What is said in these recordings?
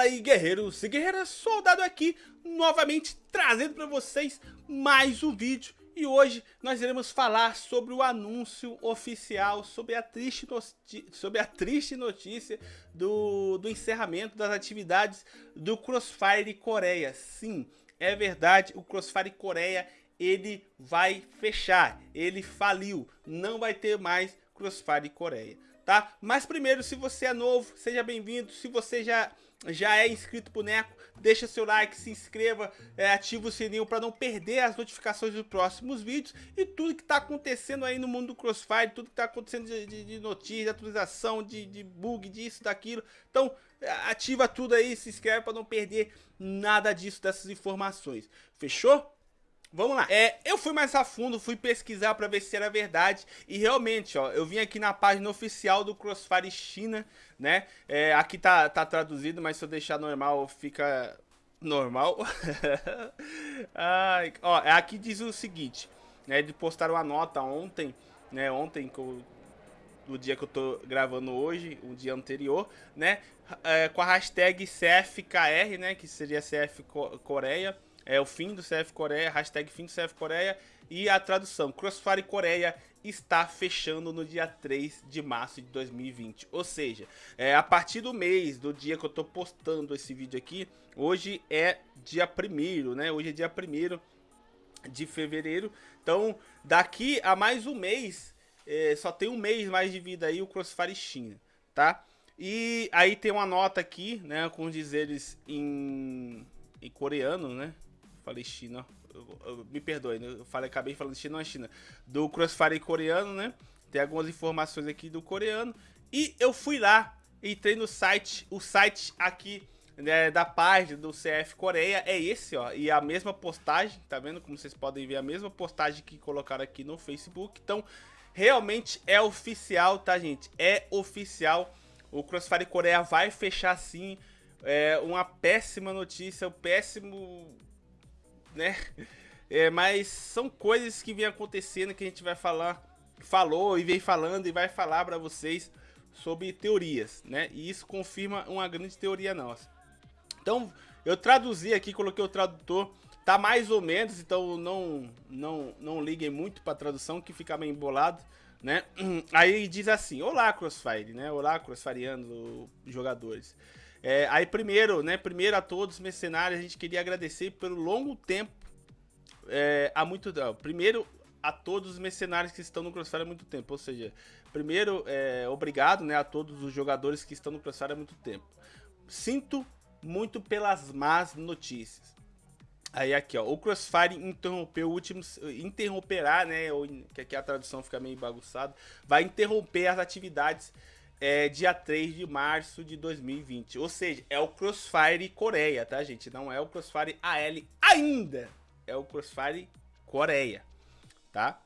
Fala aí guerreiros e guerreiras, soldado aqui, novamente trazendo para vocês mais um vídeo e hoje nós iremos falar sobre o anúncio oficial, sobre a triste, sobre a triste notícia do, do encerramento das atividades do Crossfire Coreia. Sim, é verdade, o Crossfire Coreia ele vai fechar, ele faliu, não vai ter mais Crossfire Coreia tá? Mas primeiro, se você é novo, seja bem-vindo. Se você já, já é inscrito pro Neco, deixa seu like, se inscreva, é, ativa o sininho para não perder as notificações dos próximos vídeos e tudo que tá acontecendo aí no mundo do Crossfire, tudo que tá acontecendo de, de, de notícia, de atualização, de, de bug, disso, daquilo. Então, ativa tudo aí, se inscreve para não perder nada disso, dessas informações. Fechou? Vamos lá. É, eu fui mais a fundo, fui pesquisar para ver se era verdade e realmente, ó, eu vim aqui na página oficial do Crossfire China, né? É, aqui tá, tá traduzido, mas se eu deixar normal fica normal. Ai, ó, aqui diz o seguinte, né? De postar uma nota ontem, né? Ontem do dia que eu tô gravando hoje, o dia anterior, né? É, com a hashtag CFKR, né? Que seria CF Coreia é o fim do CF Coreia, hashtag fim do CF Coreia e a tradução, Crossfire Coreia está fechando no dia 3 de março de 2020. Ou seja, é, a partir do mês, do dia que eu estou postando esse vídeo aqui, hoje é dia 1 né? Hoje é dia 1 de fevereiro. Então, daqui a mais um mês, é, só tem um mês mais de vida aí o Crossfire China, tá? E aí tem uma nota aqui, né, com os dizeres em, em coreano, né? Falei China, eu, eu, me perdoe, né? eu falei, acabei falando China, não é China, do Crossfire coreano, né? Tem algumas informações aqui do coreano. E eu fui lá, entrei no site, o site aqui né, da página do CF Coreia é esse, ó. E a mesma postagem, tá vendo? Como vocês podem ver, a mesma postagem que colocaram aqui no Facebook. Então, realmente é oficial, tá, gente? É oficial. O Crossfire Coreia vai fechar sim. É uma péssima notícia, um péssimo né? É, mas são coisas que vem acontecendo que a gente vai falar, falou e vem falando e vai falar para vocês sobre teorias, né? E isso confirma uma grande teoria nossa. Então, eu traduzi aqui, coloquei o tradutor, tá mais ou menos, então não não não liguem muito para tradução que fica meio embolado, né? Aí diz assim: "Olá, Crossfire", né? Olá, Crossfireanos, jogadores. É, aí primeiro, né, primeiro a todos os mercenários, a gente queria agradecer pelo longo tempo, é, há muito tempo. Primeiro a todos os mercenários que estão no Crossfire há muito tempo, ou seja, primeiro, é, obrigado né, a todos os jogadores que estão no Crossfire há muito tempo. Sinto muito pelas más notícias. Aí aqui, ó, o Crossfire interrompeu o último, interromperá, né, ou, que aqui a tradução fica meio bagunçada, vai interromper as atividades é, dia 3 de março de 2020. Ou seja, é o Crossfire Coreia, tá, gente? Não é o Crossfire AL ainda. É o Crossfire Coreia, tá?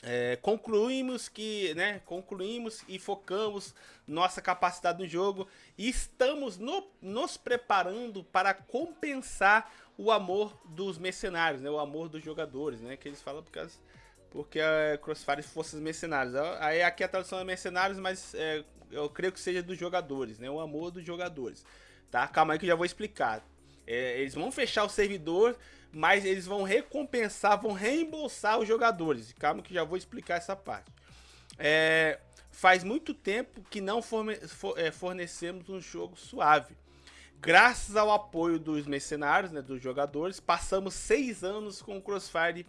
É, concluímos que, né, concluímos e focamos nossa capacidade no jogo e estamos no, nos preparando para compensar o amor dos mercenários, né, o amor dos jogadores, né, que eles falam por causa porque a Crossfire fosse os mercenários. Aí aqui a tradução é mercenários, mas é, eu creio que seja dos jogadores, né? O amor dos jogadores. Tá? Calma aí que eu já vou explicar. É, eles vão fechar o servidor, mas eles vão recompensar, vão reembolsar os jogadores. Calma que já vou explicar essa parte. É, faz muito tempo que não é, fornecemos um jogo suave. Graças ao apoio dos mercenários, né, dos jogadores, passamos seis anos com o Crossfire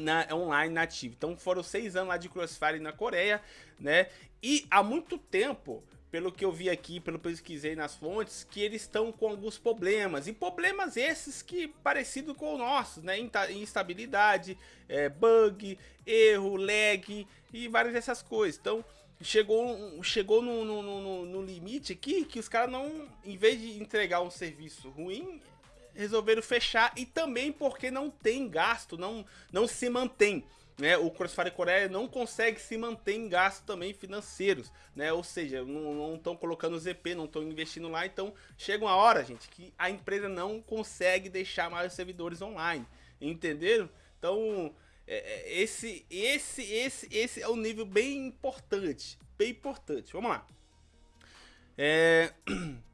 na, online nativo. Então foram seis anos lá de Crossfire na Coreia, né? E há muito tempo, pelo que eu vi aqui, pelo que eu pesquisei nas fontes, que eles estão com alguns problemas. E problemas esses que parecido com o nosso, né? Instabilidade, é, bug, erro, lag e várias dessas coisas. Então chegou, chegou no, no, no, no limite aqui que os caras não, em vez de entregar um serviço ruim, resolveram fechar e também porque não tem gasto, não, não se mantém. Né, o Crossfire Coreia não consegue se manter em gastos também financeiros, né? Ou seja, não estão colocando ZP, não estão investindo lá, então chega uma hora, gente, que a empresa não consegue deixar mais servidores online, entenderam? Então, é, é esse, esse, esse, esse é um nível bem importante, bem importante. Vamos lá. É...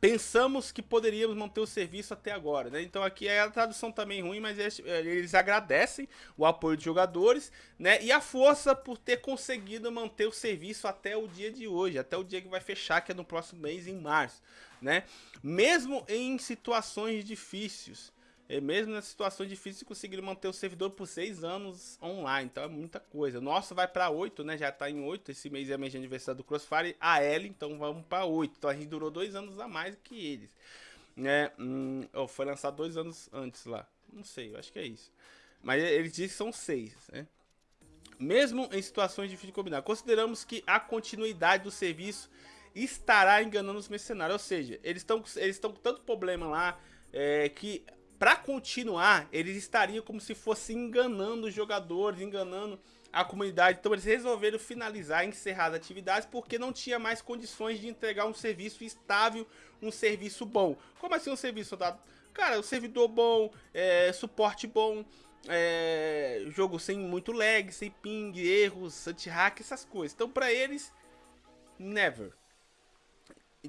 pensamos que poderíamos manter o serviço até agora, né? Então aqui é a tradução também ruim, mas eles, eles, agradecem o apoio dos jogadores, né? E a força por ter conseguido manter o serviço até o dia de hoje, até o dia que vai fechar, que é no próximo mês, em março, né? Mesmo em situações difíceis, e mesmo nas situações difíceis, conseguiram manter o servidor por seis anos online. Então é muita coisa. Nosso vai para oito, né? Já tá em oito. Esse mês é mês de aniversário do Crossfire. A L, então vamos para oito. Então a gente durou dois anos a mais que eles. Né? Hum, foi lançado dois anos antes lá. Não sei, eu acho que é isso. Mas eles dizem que são seis, né? Mesmo em situações difíceis de combinar. Consideramos que a continuidade do serviço estará enganando os mercenários. Ou seja, eles estão eles com tanto problema lá é, que para continuar, eles estariam como se fosse enganando os jogadores, enganando a comunidade. Então eles resolveram finalizar, encerrar as atividades porque não tinha mais condições de entregar um serviço estável, um serviço bom. Como assim um serviço dado? Cara, o servidor bom, é, suporte bom, é, jogo sem muito lag, sem ping, erros, anti-hack, essas coisas. Então para eles, never.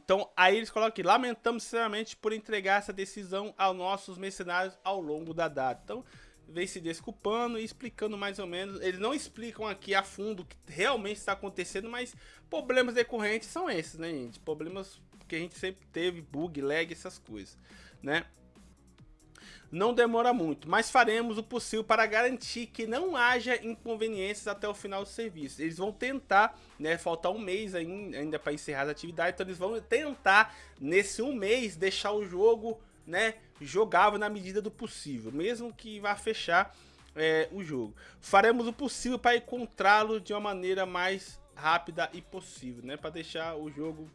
Então, aí eles colocam aqui, lamentamos sinceramente por entregar essa decisão aos nossos mercenários ao longo da data. Então, vem se desculpando e explicando mais ou menos. Eles não explicam aqui a fundo o que realmente está acontecendo, mas problemas decorrentes são esses, né, gente? Problemas que a gente sempre teve, bug, lag, essas coisas, né? Não demora muito, mas faremos o possível para garantir que não haja inconveniências até o final do serviço. Eles vão tentar, né, faltar um mês ainda para encerrar as atividades, então eles vão tentar, nesse um mês, deixar o jogo né, jogável na medida do possível, mesmo que vá fechar é, o jogo. Faremos o possível para encontrá-lo de uma maneira mais rápida e possível, né, para deixar o jogo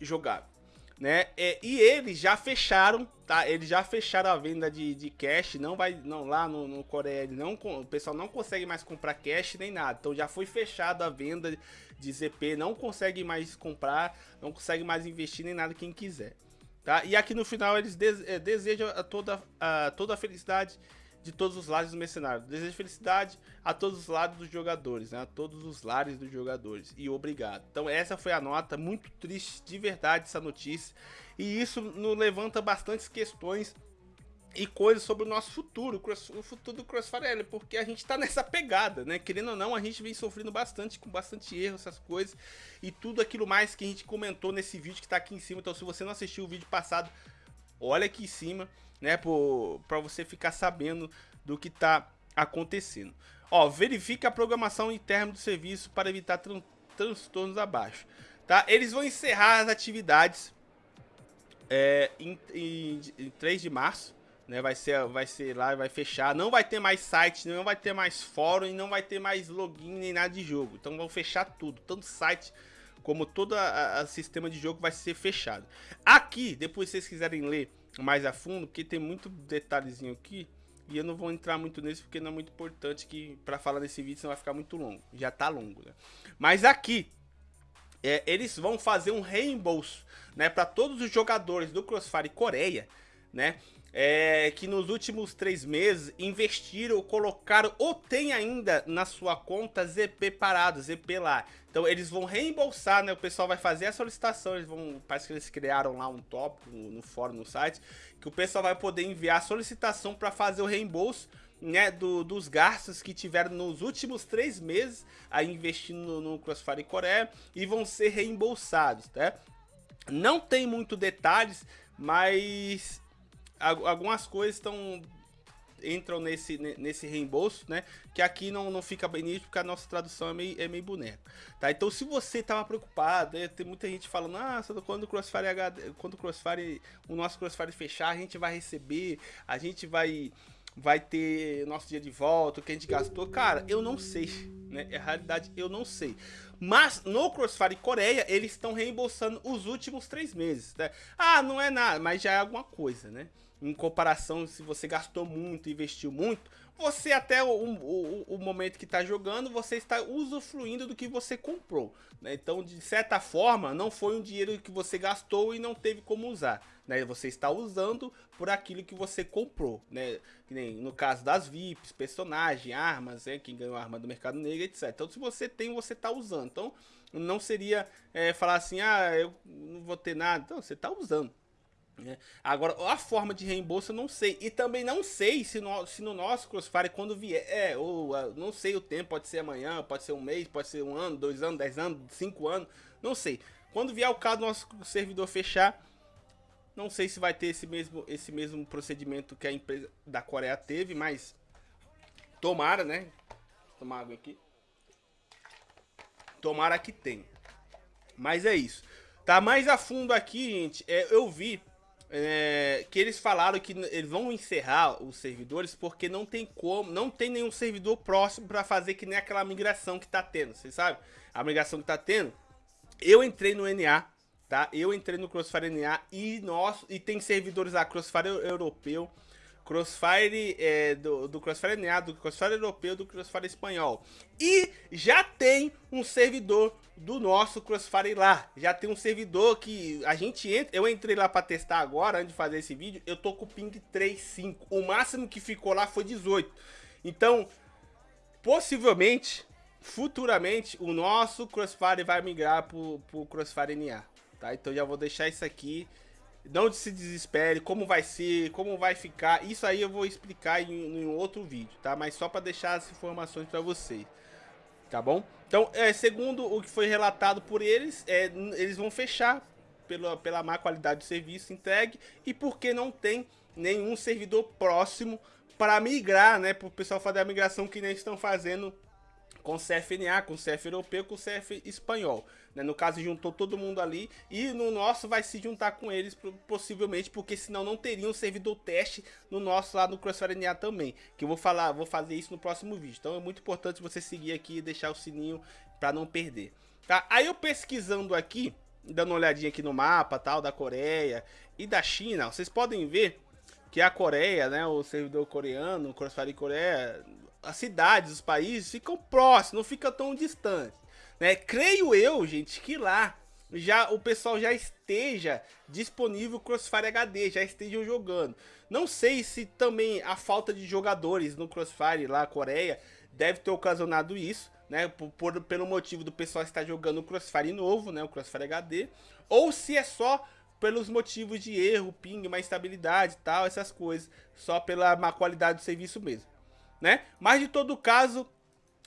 jogável né? É, e eles já fecharam, tá? Eles já fecharam a venda de, de cash, não vai, não lá no, no Coreia, não, o pessoal não consegue mais comprar cash nem nada. Então já foi fechada a venda de ZP, não consegue mais comprar, não consegue mais investir nem nada quem quiser, tá? E aqui no final eles é, desejam a toda a toda a felicidade de todos os lados do mercenário. Desejo felicidade a todos os lados dos jogadores, né? A todos os lares dos jogadores. E obrigado. Então essa foi a nota, muito triste de verdade essa notícia. E isso nos levanta bastantes questões e coisas sobre o nosso futuro, o futuro do Crossfire porque a gente tá nessa pegada, né? Querendo ou não, a gente vem sofrendo bastante, com bastante erro, essas coisas, e tudo aquilo mais que a gente comentou nesse vídeo que tá aqui em cima. Então, se você não assistiu o vídeo passado, olha aqui em cima, né, para você ficar sabendo do que está acontecendo. Ó, verifique a programação interna do serviço para evitar tran transtornos abaixo. Tá? Eles vão encerrar as atividades é, em, em, em 3 de março. Né, vai ser, vai ser lá, vai fechar. Não vai ter mais site, não vai ter mais fórum não vai ter mais login nem nada de jogo. Então vão fechar tudo, tanto site como todo o sistema de jogo vai ser fechado. Aqui, depois vocês quiserem ler mais a fundo, porque tem muito detalhezinho aqui. E eu não vou entrar muito nisso porque não é muito importante que para falar nesse vídeo, senão vai ficar muito longo. Já tá longo, né? Mas aqui, é, eles vão fazer um reembolso, né? Para todos os jogadores do Crossfire Coreia, né? É, que nos últimos três meses investiram, colocaram ou tem ainda na sua conta ZP parado, ZP lá. Então eles vão reembolsar, né? O pessoal vai fazer a solicitação, eles vão, parece que eles criaram lá um tópico no, no fórum, no site, que o pessoal vai poder enviar a solicitação para fazer o reembolso né, do, dos gastos que tiveram nos últimos três meses aí investindo no, no Crossfire Coreia e vão ser reembolsados, tá? Não tem muito detalhes, mas algumas coisas estão entram nesse, nesse reembolso, né? Que aqui não, não fica bem nítido porque a nossa tradução é meio, é meio boneca, tá? Então se você tava preocupado, né, tem muita gente falando, ah, quando o Crossfire HD, quando o Crossfire, o nosso Crossfire fechar, a gente vai receber, a gente vai vai ter nosso dia de volta, o que a gente gastou, cara, eu não sei, né? É realidade, eu não sei. Mas no Crossfire Coreia, eles estão reembolsando os últimos três meses, né? Ah, não é nada, mas já é alguma coisa, né? Em comparação se você gastou muito, investiu muito, você até o, o, o momento que está jogando, você está usufruindo do que você comprou. Né? Então, de certa forma, não foi um dinheiro que você gastou e não teve como usar. Né? Você está usando por aquilo que você comprou. Né? No caso das VIPs, personagem, armas, né? quem ganhou arma do mercado negro, etc. Então, se você tem, você está usando. Então, não seria é, falar assim, ah, eu não vou ter nada. Então, você está usando. Né? Agora, a forma de reembolso eu não sei. E também não sei se no, se no nosso Crossfire, quando vier, é, ou não sei o tempo, pode ser amanhã, pode ser um mês, pode ser um ano, dois anos, dez anos, cinco anos, não sei. Quando vier o caso do nosso servidor fechar, não sei se vai ter esse mesmo, esse mesmo procedimento que a empresa da Coreia teve, mas tomara, né? Vou tomar água aqui. Tomara que tenha. Mas é isso. Tá mais a fundo aqui, gente. É, eu vi é, que eles falaram que eles vão encerrar os servidores porque não tem como, não tem nenhum servidor próximo para fazer que nem aquela migração que tá tendo, vocês sabem? A migração que tá tendo eu entrei no NA, tá? Eu entrei no Crossfire NA e, nosso, e tem servidores lá, Crossfire Europeu, Crossfire é, do, do Crossfire NA, do Crossfire Europeu, do Crossfire Espanhol. E já tem um servidor do nosso Crossfire lá. Já tem um servidor que a gente entra... Eu entrei lá para testar agora, antes de fazer esse vídeo, eu tô com o ping 3.5. O máximo que ficou lá foi 18. Então, possivelmente, futuramente o nosso Crossfire vai migrar pro, pro Crossfire NA, tá? Então já vou deixar isso aqui. Não se desespere, como vai ser, como vai ficar. Isso aí eu vou explicar em, em outro vídeo, tá? Mas só para deixar as informações para vocês, tá bom? Então, é, segundo o que foi relatado por eles, é, eles vão fechar pela, pela má qualidade do serviço entregue e porque não tem nenhum servidor próximo para migrar, né? Para o pessoal fazer a migração que nem estão fazendo com CFNA, com CF europeu, com CF espanhol. Né? No caso, juntou todo mundo ali e no nosso vai se juntar com eles, possivelmente, porque senão não teria um servidor teste no nosso lá no Crossfire NA também. Que eu vou falar, vou fazer isso no próximo vídeo. Então é muito importante você seguir aqui e deixar o sininho para não perder. Tá? Aí eu pesquisando aqui, dando uma olhadinha aqui no mapa tal da Coreia e da China, vocês podem ver que a Coreia, né, o servidor coreano, o Crossfire Coreia, as cidades, os países ficam próximos, não fica tão distante. Né? Creio eu, gente, que lá já o pessoal já esteja disponível Crossfire HD, já estejam jogando. Não sei se também a falta de jogadores no Crossfire lá, Coreia, deve ter ocasionado isso, né? Por, por, pelo motivo do pessoal estar jogando o Crossfire novo, né? O Crossfire HD. Ou se é só pelos motivos de erro, ping, má estabilidade e tal, essas coisas. Só pela má qualidade do serviço mesmo né? Mas de todo caso,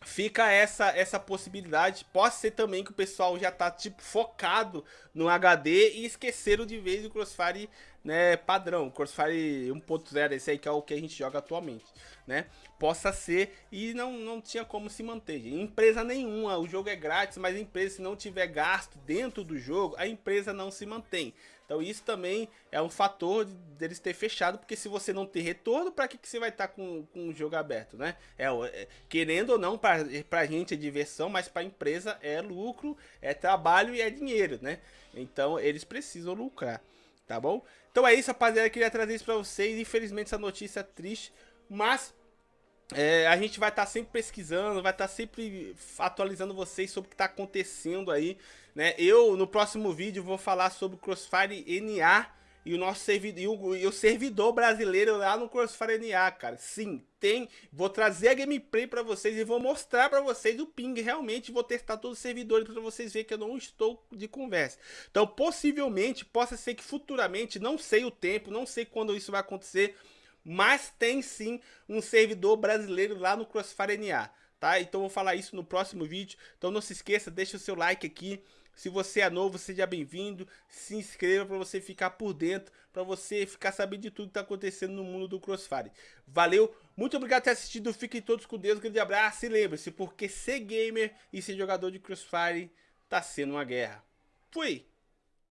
fica essa essa possibilidade. Pode ser também que o pessoal já tá tipo focado no HD e esqueceram de vez o Crossfire, né, padrão, Crossfire 1.0, esse aí que é o que a gente joga atualmente, né? Possa ser e não não tinha como se manter. Empresa nenhuma, o jogo é grátis, mas a empresa se não tiver gasto dentro do jogo, a empresa não se mantém. Então isso também é um fator deles ter fechado, porque se você não ter retorno, para que, que você vai estar tá com, com o jogo aberto, né? É, é querendo ou não, para a gente é diversão, mas para a empresa é lucro, é trabalho e é dinheiro, né? Então eles precisam lucrar, tá bom? Então é isso, rapaziada, queria trazer isso para vocês. Infelizmente essa notícia é triste, mas é, a gente vai estar tá sempre pesquisando, vai estar tá sempre atualizando vocês sobre o que está acontecendo aí, né? Eu, no próximo vídeo, vou falar sobre o Crossfire NA e o nosso servidor, e o, servidor brasileiro lá no Crossfire cara. Sim, tem. Vou trazer a gameplay para vocês e vou mostrar para vocês o ping. Realmente vou testar todos os servidores para vocês verem que eu não estou de conversa. Então, possivelmente, possa ser que futuramente, não sei o tempo, não sei quando isso vai acontecer, mas tem sim um servidor brasileiro lá no Crossfire NA, tá? Então vou falar isso no próximo vídeo. Então não se esqueça, deixa o seu like aqui. Se você é novo, seja bem-vindo. Se inscreva para você ficar por dentro, para você ficar sabendo de tudo que está acontecendo no mundo do Crossfire. Valeu, muito obrigado por ter assistido. Fiquem todos com Deus, um grande abraço. E lembre-se, porque ser gamer e ser jogador de Crossfire tá sendo uma guerra. Fui!